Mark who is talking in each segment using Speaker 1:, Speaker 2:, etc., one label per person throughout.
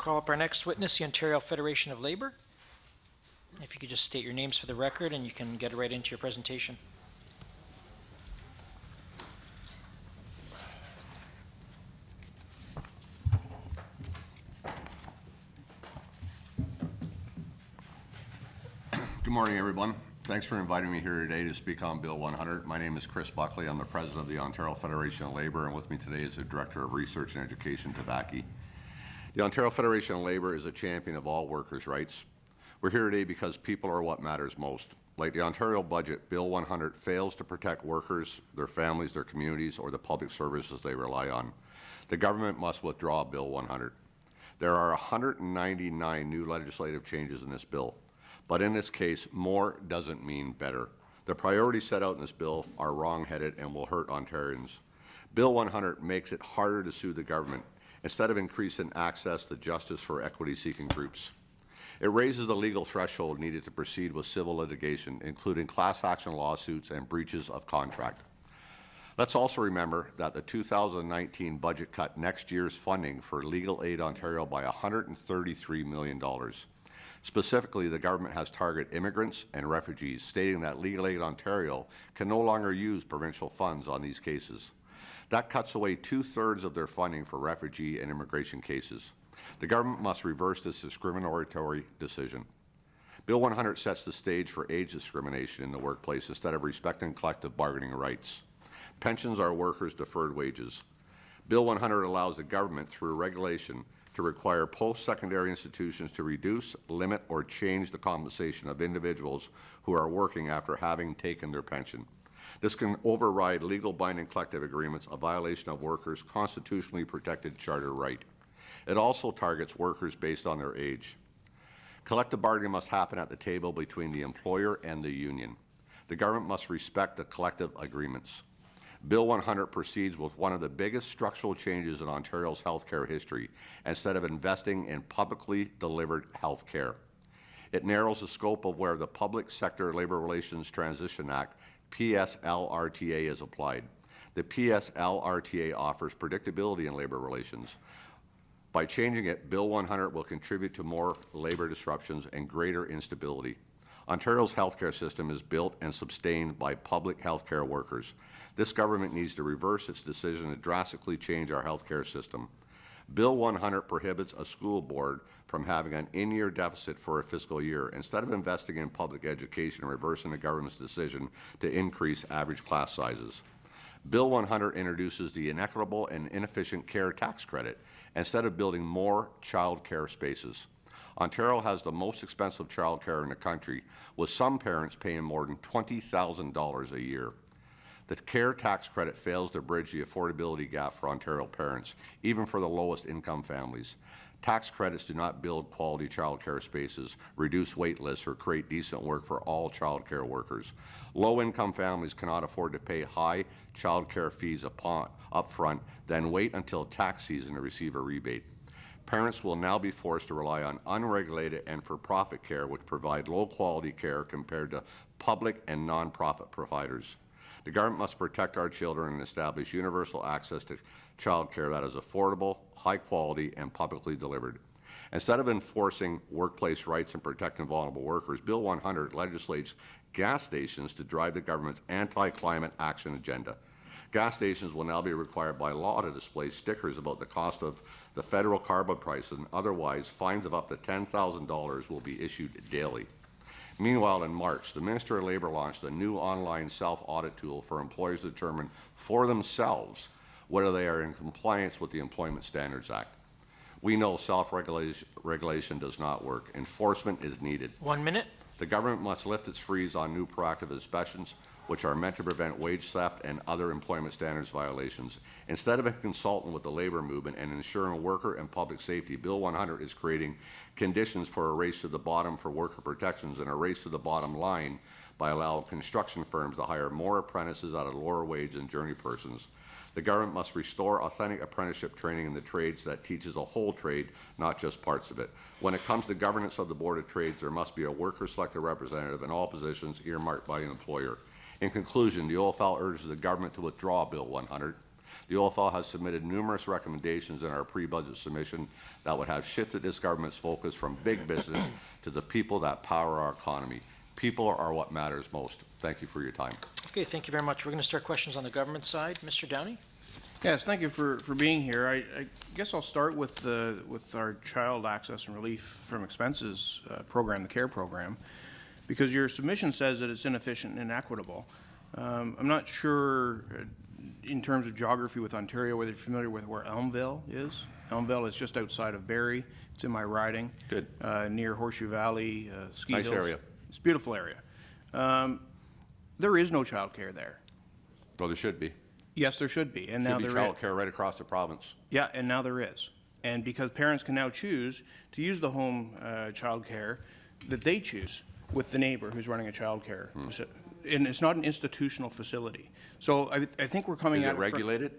Speaker 1: Call up our next witness, the Ontario Federation of Labour. If you could just state your names for the record and you can get right into your presentation.
Speaker 2: Good morning, everyone. Thanks for inviting me here today to speak on Bill 100. My name is Chris Buckley. I'm the president of the Ontario Federation of Labour, and with me today is the Director of Research and Education, Thevaki. The Ontario Federation of Labour is a champion of all workers' rights. We're here today because people are what matters most. Like the Ontario budget, Bill 100 fails to protect workers, their families, their communities, or the public services they rely on. The government must withdraw Bill 100. There are 199 new legislative changes in this bill. But in this case, more doesn't mean better. The priorities set out in this bill are wrong-headed and will hurt Ontarians. Bill 100 makes it harder to sue the government instead of increasing access to justice for equity-seeking groups. It raises the legal threshold needed to proceed with civil litigation, including class action lawsuits and breaches of contract. Let's also remember that the 2019 budget cut next year's funding for Legal Aid Ontario by $133 million. Specifically, the government has targeted immigrants and refugees, stating that Legal Aid Ontario can no longer use provincial funds on these cases. That cuts away two-thirds of their funding for refugee and immigration cases. The government must reverse this discriminatory decision. Bill 100 sets the stage for age discrimination in the workplace instead of respecting collective bargaining rights. Pensions are workers' deferred wages. Bill 100 allows the government, through regulation, to require post-secondary institutions to reduce, limit, or change the compensation of individuals who are working after having taken their pension. This can override legal binding collective agreements, a violation of workers' constitutionally protected charter right. It also targets workers based on their age. Collective bargaining must happen at the table between the employer and the union. The government must respect the collective agreements. Bill 100 proceeds with one of the biggest structural changes in Ontario's healthcare history instead of investing in publicly delivered health care. It narrows the scope of where the Public Sector Labour Relations Transition Act, PSLRTA, is applied. The PSLRTA offers predictability in labour relations. By changing it, Bill 100 will contribute to more labour disruptions and greater instability. Ontario's healthcare system is built and sustained by public healthcare workers. This government needs to reverse its decision to drastically change our healthcare system. Bill 100 prohibits a school board from having an in-year deficit for a fiscal year instead of investing in public education and reversing the government's decision to increase average class sizes. Bill 100 introduces the inequitable and inefficient care tax credit instead of building more child care spaces. Ontario has the most expensive child care in the country, with some parents paying more than $20,000 a year. The care tax credit fails to bridge the affordability gap for Ontario parents, even for the lowest income families. Tax credits do not build quality childcare spaces, reduce wait lists, or create decent work for all childcare workers. Low-income families cannot afford to pay high childcare fees upon, upfront, then wait until tax season to receive a rebate. Parents will now be forced to rely on unregulated and for-profit care, which provide low-quality care compared to public and non-profit providers. The government must protect our children and establish universal access to child care that is affordable, high quality, and publicly delivered. Instead of enforcing workplace rights and protecting vulnerable workers, Bill 100 legislates gas stations to drive the government's anti-climate action agenda. Gas stations will now be required by law to display stickers about the cost of the federal carbon price, and otherwise fines of up to $10,000 will be issued daily. Meanwhile, in March, the Minister of Labour launched a new online self-audit tool for employers to determine for themselves whether they are in compliance with the Employment Standards Act. We know self-regulation does not work. Enforcement is needed.
Speaker 1: One minute.
Speaker 2: The government must lift its freeze on new proactive inspections, which are meant to prevent wage theft and other employment standards violations. Instead of a consultant with the labour movement and ensuring worker and public safety, Bill 100 is creating conditions for a race to the bottom for worker protections and a race to the bottom line by allowing construction firms to hire more apprentices at a lower wage than journey persons. The government must restore authentic apprenticeship training in the trades that teaches a whole trade, not just parts of it. When it comes to governance of the Board of Trades, there must be a worker-selected representative in all positions earmarked by an employer. In conclusion, the OFL urges the government to withdraw Bill 100. The OFL has submitted numerous recommendations in our pre-budget submission that would have shifted this government's focus from big business to the people that power our economy. People are what matters most. Thank you for your time.
Speaker 1: Okay, thank you very much. We're going to start questions on the government side. Mr. Downey?
Speaker 3: Yes, thank you for, for being here. I, I guess I'll start with the, with our Child Access and Relief from Expenses uh, program, the CARE program, because your submission says that it's inefficient and inequitable. Um, I'm not sure, uh, in terms of geography with Ontario, whether you're familiar with where Elmvale is. Elmvale is just outside of Barrie. It's in my riding.
Speaker 2: Good.
Speaker 3: Uh, near Horseshoe Valley, uh, ski
Speaker 2: Nice
Speaker 3: hills.
Speaker 2: area.
Speaker 3: It's a beautiful area. Um, there is no childcare there.
Speaker 2: Well, there should be.
Speaker 3: Yes, there should be, and now
Speaker 2: Should be
Speaker 3: there is.
Speaker 2: childcare right across the province.
Speaker 3: Yeah, and now there is. And because parents can now choose to use the home uh, childcare that they choose with the neighbor who's running a childcare.
Speaker 2: Hmm.
Speaker 3: faci- And it's not an institutional facility. So I, I think we're coming
Speaker 2: Is
Speaker 3: at
Speaker 2: it
Speaker 3: it. fr-
Speaker 2: regulated?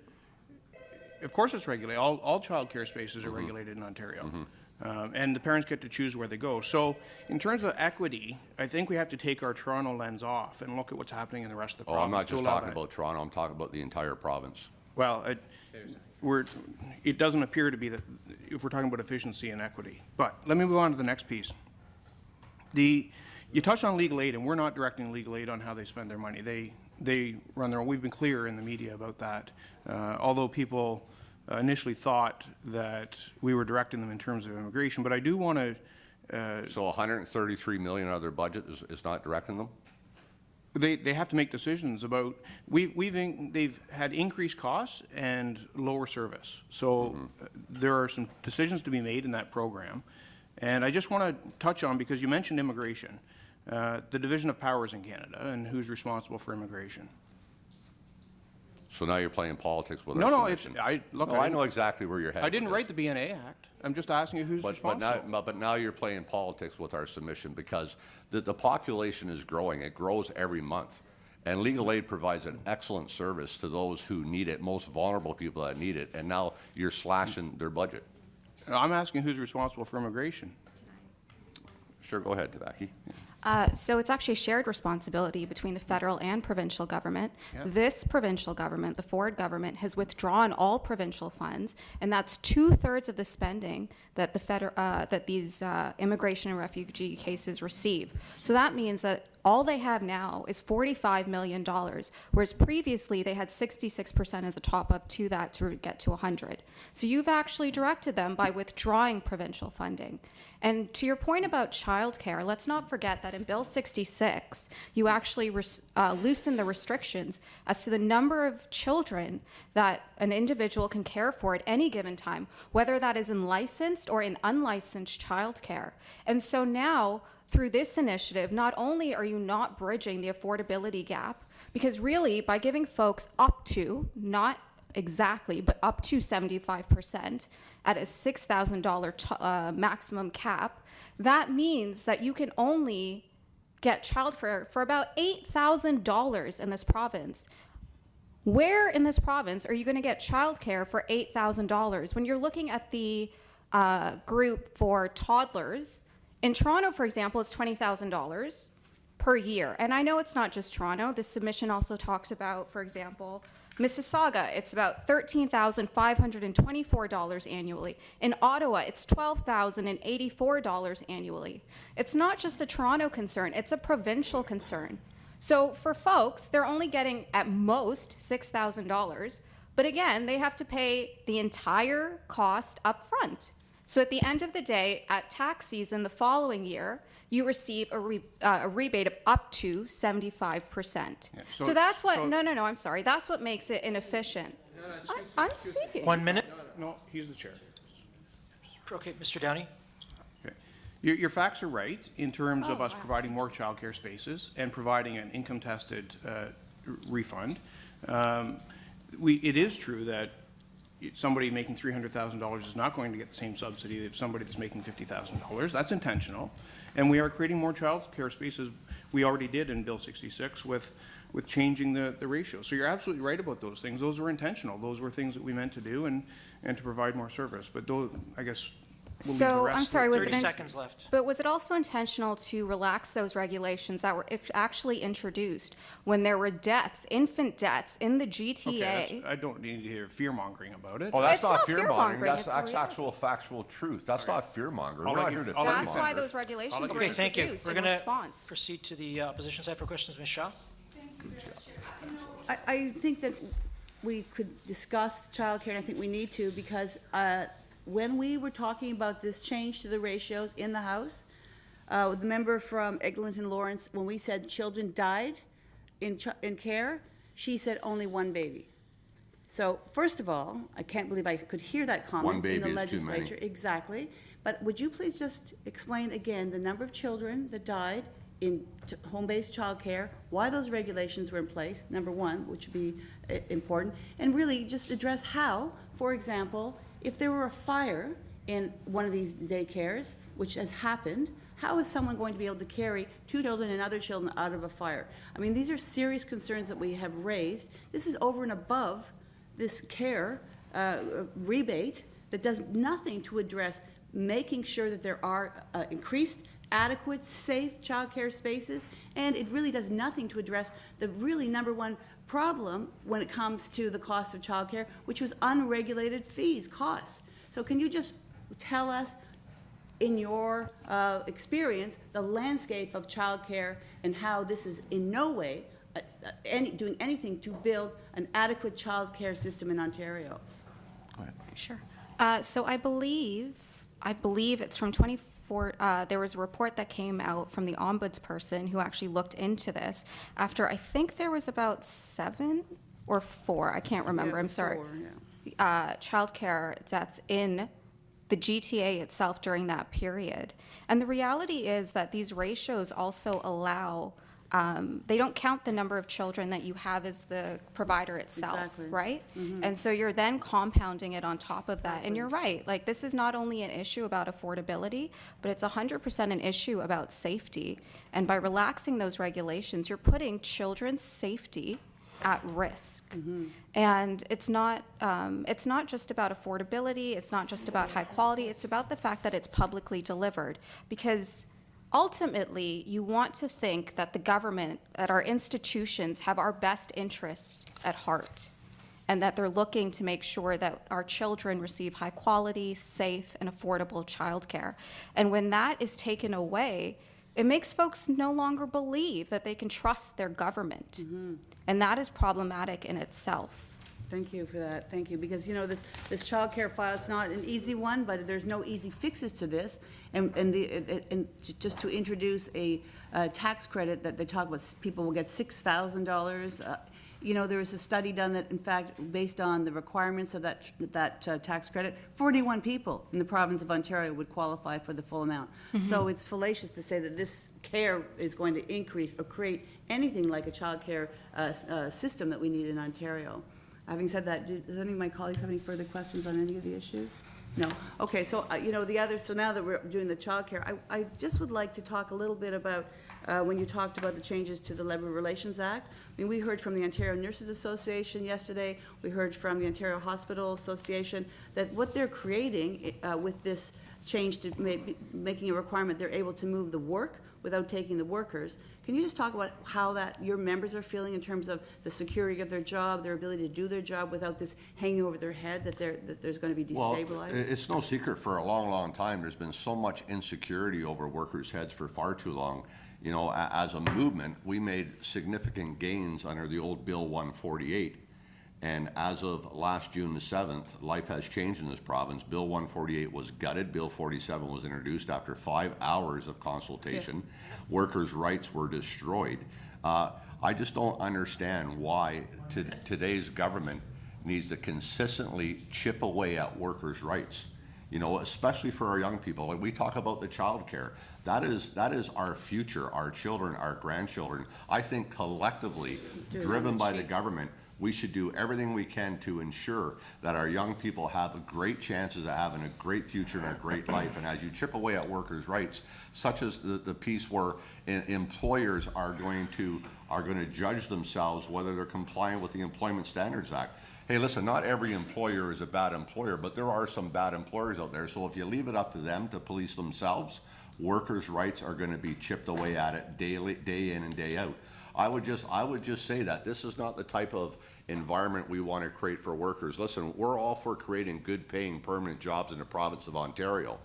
Speaker 3: Of course it's regulated. All, all childcare spaces are
Speaker 2: Mm-hmm.
Speaker 3: regulated in Ontario. Um, And the parents get to choose where they go. So in terms of equity, I think we have to take our Toronto lens off and look at what's happening in the rest of the
Speaker 2: Oh,
Speaker 3: province.
Speaker 2: I'm not
Speaker 3: to
Speaker 2: just
Speaker 3: allow
Speaker 2: talking
Speaker 3: that.
Speaker 2: about Toronto, I'm talking about the entire province.
Speaker 3: Well, it, we're, it doesn't appear to be that, if we're talking about efficiency and equity. But let me move on to the next piece. The, you touched on legal aid, and we're not directing legal aid on how they spend their money. They, they run their own, we've been clear in the media about that. Uh, although people uh, initially thought that we were directing them in terms of immigration, but I do want to,
Speaker 2: So 133 million out of their budget is, is not directing them?
Speaker 3: They, they have to make decisions about, we, we've, in- they've had increased costs and lower service. So uh, there are some decisions to be made in that program. And I just want to touch on, because you mentioned immigration, uh, the division of powers in Canada and who's responsible for immigration.
Speaker 2: So now you're playing politics with
Speaker 3: No,
Speaker 2: our
Speaker 3: no, it's. I, look,
Speaker 2: No,
Speaker 3: I
Speaker 2: I know exactly where you're headed
Speaker 3: I didn't write the BNA Act. I'm just asking you who's
Speaker 2: But, but now,
Speaker 3: responsible.
Speaker 2: but but now you're playing politics with our submission because the, the population is growing. It grows every month. And legal aid provides an excellent service to those who need it, most vulnerable people that need it. And now you're slashing their budget.
Speaker 3: I'm asking who's responsible for immigration.
Speaker 2: Sure, go ahead, Thevaki.
Speaker 4: Uh, So it's actually a shared responsibility between the federal and provincial government. This provincial government, the Ford government, has withdrawn all provincial funds, and that's two-thirds of the spending that the feder- uh, that these uh, immigration and refugee cases receive. So that means that all they have now is $45 million, whereas previously they had 66% as a top-up to that to get to 100. So you've actually directed them by withdrawing provincial funding. And to your point about childcare, let's not forget that in Bill 66, you actually uh, loosen the restrictions as to the number of children that an individual can care for at any given time, whether that is in licensed or in unlicensed childcare. And so now, through this initiative, not only are you not bridging the affordability gap, because really, by giving folks up to, not exactly, but up to 75% at a $6,000 t- uh, maximum cap, that means that you can only get child childcare for about $8,000 in this province. Where in this province are you going to get childcare for $8,000 when you're looking at the uh, group for toddlers? In Toronto, for example, it's $20,000 per year. And I know it's not just Toronto. This submission also talks about, for example, Mississauga, it's about $13,524 annually. In Ottawa, it's $12,084 annually. It's not just a Toronto concern, it's a provincial concern. So for folks, they're only getting at most $6,000, but again, they have to pay the entire cost up front. So at the end of the day, at tax season the following year, you receive a, re, uh, a rebate of up to 75%.
Speaker 3: so-
Speaker 4: so, that's what,
Speaker 3: so-
Speaker 4: no, no, no, I'm sorry. That's what makes it inefficient. I, I'm speaking.
Speaker 1: One minute.
Speaker 3: No, no, he's the chair.
Speaker 1: Okay, Mr. Downey?
Speaker 3: Okay. Your, your facts are right in terms of
Speaker 4: Oh,
Speaker 3: us
Speaker 4: wow.
Speaker 3: providing more childcare spaces and providing an income-tested uh, refund. Um, We, it is true that it- somebody making $300,000 is not going to get the same subsidy as somebody that's making $50,000. That's intentional. And we are creating more childcare spaces. We already did in Bill 66 with, with changing the, the ratio. So you're absolutely right about those things. Those were intentional. Those were things that we meant to do and, and to provide more service. But those, I guess, we'll leave the
Speaker 4: So,
Speaker 3: rest
Speaker 4: I'm sorry, was it?
Speaker 1: 30
Speaker 4: in-
Speaker 1: seconds left.
Speaker 4: But was it also intentional to relax those regulations that were actually introduced when there were deaths, infant deaths in the
Speaker 3: Okay,
Speaker 4: GTA?
Speaker 3: that's- I don't need to hear fear-mongering about it.
Speaker 2: Oh, that's
Speaker 4: It's
Speaker 2: not
Speaker 4: not
Speaker 2: fear
Speaker 4: fear-mongering,
Speaker 2: that's,
Speaker 4: it's a
Speaker 2: that's
Speaker 4: reality.
Speaker 2: actual factual truth. That's not fear mongering. We're not here to
Speaker 3: I'll
Speaker 2: fear
Speaker 3: you
Speaker 4: That's why those regulations
Speaker 3: let
Speaker 4: were
Speaker 3: you
Speaker 1: Okay, thank you. We're going to proceed to the uh, opposition side for questions. Ms. Shaw?
Speaker 5: I, I think that we could discuss childcare, and I think we need to, because uh, when we were talking about this change to the ratios in the House, uh, the member from Eglinton Lawrence, when we said children died in, ch- in care, she said only one baby. So, first of all, I can't believe I could hear that comment in
Speaker 2: baby
Speaker 5: the
Speaker 2: is too many.
Speaker 5: legislature. Exactly. But would you please just explain again the number of children that died in home-based childcare, why those regulations were in place, number one, which would be uh, important, and really just address how, for example, if there were a fire in one of these daycares, which has happened, how is someone going to be able to carry two children and other children out of a fire? I mean, these are serious concerns that we have raised. This is over and above this care uh, rebate that does nothing to address making sure that there are uh, increased, adequate, safe childcare spaces, and it really does nothing to address the really number one problem when it comes to the cost of childcare, which was unregulated fees, costs. So can you just tell us, in your uh, experience, the landscape of childcare and how this is in no way uh, uh, any, doing anything to build an adequate childcare system in Ontario?
Speaker 4: Sure. Uh, So I believe, I believe it's from 24, uh, there was a report that came out from the ombudsperson who actually looked into this after, I think there was about seven or four, I can't remember, I'm sorry. uh, Childcare that's in the GTA itself during that period. And the reality is that these ratios also allow, um, they don't count the number of children that you have as the provider itself,
Speaker 5: Exactly.
Speaker 4: right? And so you're then compounding it on top of that. And you're right, like, this is not only an issue about affordability, but it's 100% an issue about safety. And by relaxing those regulations, you're putting children's safety at risk. And it's not, um, it's not just about affordability, it's not just about high quality, it's about the fact that it's publicly delivered. Because ultimately, you want to think that the government, that our institutions have our best interests at heart, and that they're looking to make sure that our children receive high quality, safe, and affordable childcare. And when that is taken away, it makes folks no longer believe that they can trust their government. Mm-hmm. And that is problematic in itself.
Speaker 5: Thank you for that, thank you, because, you know, this, this child care file, it's not an easy one, but there's no easy fixes to this. And, and the, and just to introduce a, uh tax credit that they talk about, people will get six thousand dollars. uh, You know, there was a study done that, in fact, based on the requirements of that, that uh, tax credit, forty-one people in the province of Ontario would qualify for the full amount. So it's fallacious to say that this care is going to increase or create anything like a childcare uh, s- uh, system that we need in Ontario. Having said that, do- does any of my colleagues have any further questions on any of the issues? No? Okay, so, uh, you know, the other, so now that we're doing the childcare, I, I just would like to talk a little bit about, uh, when you talked about the changes to the Labor Relations Act. I mean, we heard from the Ontario Nurses Association yesterday, we heard from the Ontario Hospital Association, that what they're creating uh, with this change to ma- making a requirement, they're able to move the work without taking the workers. Can you just talk about how that, your members are feeling in terms of the security of their job, their ability to do their job without this hanging over their head, that they're, that there's gonna be
Speaker 2: destabilized? Well,
Speaker 5: destabilized?
Speaker 2: it's no secret, for a long, long time, there's been so much insecurity over workers' heads for far too long. You know, as a movement, we made significant gains under the old Bill 148. And as of last June the 7th, life has changed in this province. Bill 148 was gutted. Bill 47 was introduced after five hours of consultation. Workers' rights were destroyed. Uh, I just don't understand why to- today's government needs to consistently chip away at workers' rights. You know, especially for our young people. Like we talk about the childcare. That is, that is our future, our children, our grandchildren. I think collectively, driven by
Speaker 5: the
Speaker 2: government, we should do everything we can to ensure that our young people have a great chances of having a great future and a great life. And as you chip away at workers' rights, such as the, the piece where em- employers are going to, are going to judge themselves whether they're compliant with the Employment Standards Act. hey, listen, not every employer is a bad employer, but there are some bad employers out there. So if you leave it up to them to police themselves, workers' rights are gonna be chipped away at it daily, day in and day out. I would just, I would just say that this is not the type of environment we want to create for workers. Listen, we're all for creating good-paying, permanent jobs in the province of Ontario.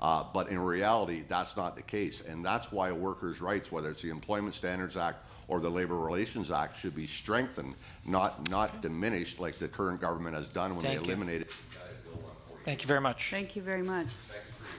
Speaker 2: Uh, but in reality, that's not the case. And that's why workers' rights, whether it's the Employment Standards Act or the Labor Relations Act, should be strengthened, not, not diminished like the current government has done when they
Speaker 1: Thank you. Thank you very much.
Speaker 5: Thank you very much.
Speaker 2: Thank you.